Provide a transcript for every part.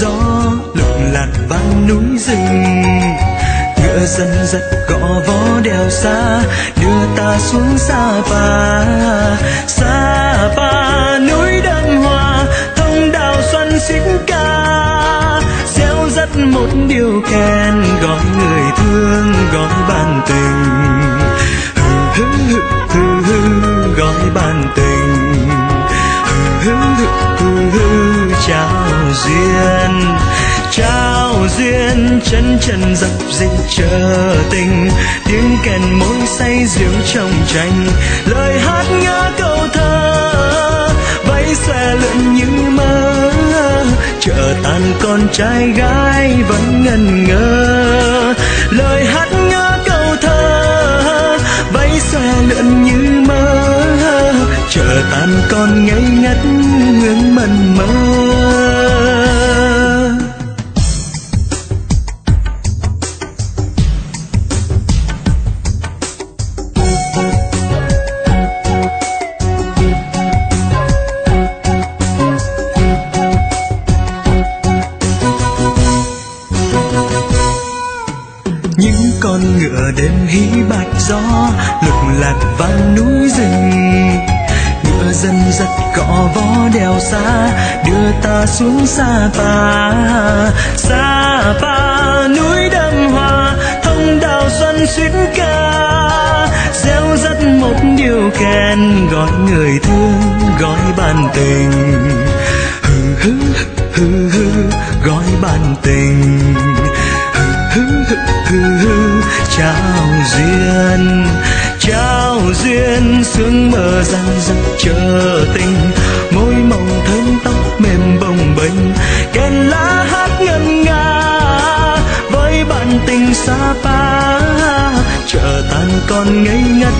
gió lục lạc vang núi rừng. Ngựa dân dắt gõ vó đèo xa, đưa ta xuống xa pa. Xa pa, núi đơn hoa thông đào xuân xích ca. Gieo dắt một điều khen gọi người duyên, trao duyên, chân chân dập dịch chờ tình. Tiếng kèn môi say rượu trong tranh lời hát ngỡ câu thơ. Vẫy xòe lượn như mơ chợ tàn con trai gái vẫn ngần ngơ. Lời hát ngỡ câu thơ, vẫy xòe lượn như mơ chợ tàn con ngây ngất ngưỡng mần mơ. Con ngựa đêm hí bạch gió, lục lạc vang núi rừng. Ngựa dân giật cọ vó đèo xa, đưa ta xuống xa pa. Xa pa, núi đâm hoa, thông đào xuân xuyến ca. Gieo rắt một điều khen, gọi người thương, gọi bàn tình. Hừ hừ hừ hừ gọi bàn tình. Hừ hừ hừ hừ trao duyên trao duyên, sương mơ răng rắc chờ tình. Môi mỏng thơm tóc, mềm bồng bềnh, kèn lá hát ngân nga. Với bạn tình xa pa, chờ tan còn ngây ngất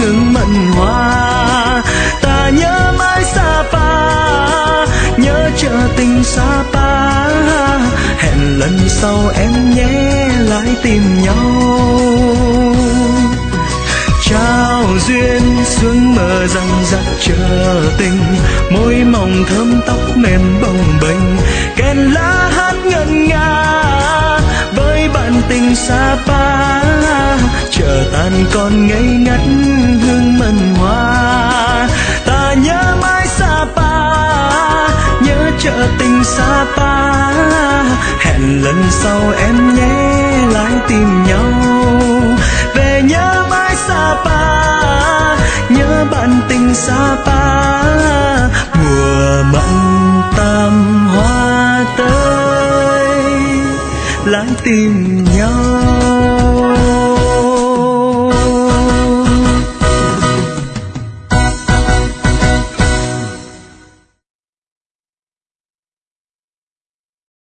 hương mận hoa. Ta nhớ mãi xa pa, nhớ chờ tình xa pa. Hẹn lần sau em nhé lại tìm nhau. Sương răng rắc chờ tình. Môi mỏng thơm tóc mềm bồng bềnh. Kèn lá hát ngân nga với bạn tình xa pa. Chờ tàn còn ngây ngất hương mận hoa. Ta nhớ mãi xa pa, nhớ chợ tình xa pa. Hẹn lần sau em nhé lại tìm nhau. Về nhớ mãi xa pa bạn tình xa Sapa mùa mận tam hoa tới lại tìm nhau